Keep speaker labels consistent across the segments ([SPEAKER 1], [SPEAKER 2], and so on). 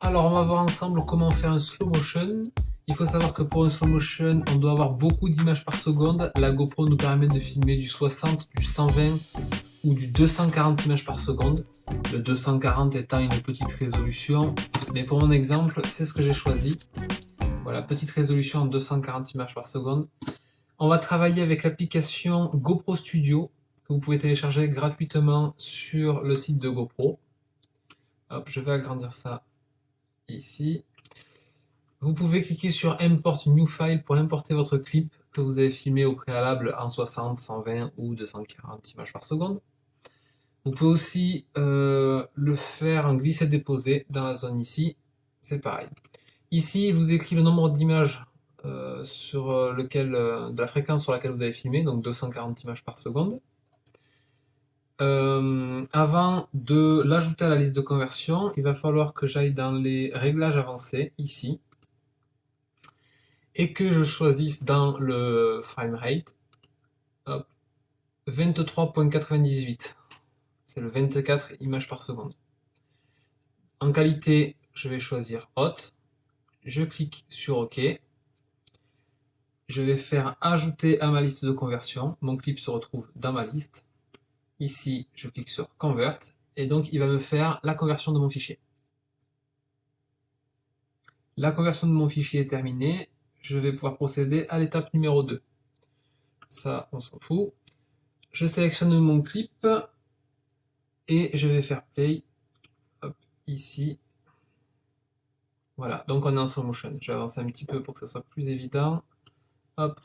[SPEAKER 1] Alors on va voir ensemble comment faire un slow motion. Il faut savoir que pour un slow motion, on doit avoir beaucoup d'images par seconde. La GoPro nous permet de filmer du 60, du 120 ou du 240 images par seconde. Le 240 étant une petite résolution. Mais pour mon exemple, c'est ce que j'ai choisi. Voilà, petite résolution en 240 images par seconde. On va travailler avec l'application GoPro Studio que vous pouvez télécharger gratuitement sur le site de GoPro. Je vais agrandir ça ici. Vous pouvez cliquer sur Import New File pour importer votre clip que vous avez filmé au préalable en 60, 120 ou 240 images par seconde. Vous pouvez aussi euh, le faire en glisser-déposer dans la zone ici, c'est pareil. Ici, il vous écrit le nombre d'images euh, sur euh, lequel, de la fréquence sur laquelle vous avez filmé, donc 240 images par seconde. Avant de l'ajouter à la liste de conversion, il va falloir que j'aille dans les réglages avancés, ici, et que je choisisse dans le framerate 23.98. C'est le 24 images par seconde. En qualité, je vais choisir Hot. Je clique sur OK. Je vais faire ajouter à ma liste de conversion. Mon clip se retrouve dans ma liste. Ici, je clique sur Convert. Et donc, il va me faire la conversion de mon fichier. La conversion de mon fichier est terminée je vais pouvoir procéder à l'étape numéro 2. Ça, on s'en fout. Je sélectionne mon clip et je vais faire play ici. Voilà, donc on est en slow motion. Je vais avancer un petit peu pour que ça soit plus évident. Hop,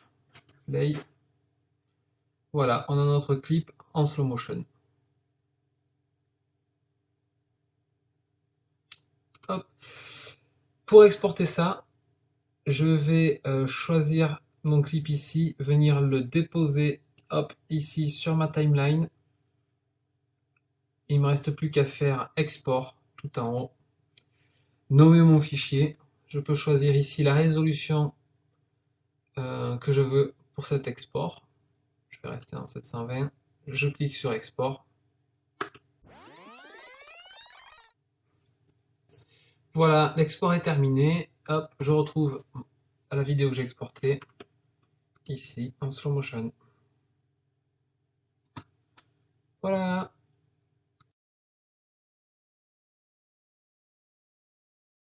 [SPEAKER 1] play. Voilà, on a notre clip en slow motion. Pour exporter ça, je vais euh, choisir mon clip ici, venir le déposer ici sur ma timeline. Il ne me reste plus qu'à faire export tout en haut. Nommer mon fichier. Je peux choisir ici la résolution euh, que je veux pour cet export. Rester en 720. Je clique sur export. Voilà, l'export est terminé. Hop, je retrouve la vidéo que j'ai exportée ici en slow motion. Voilà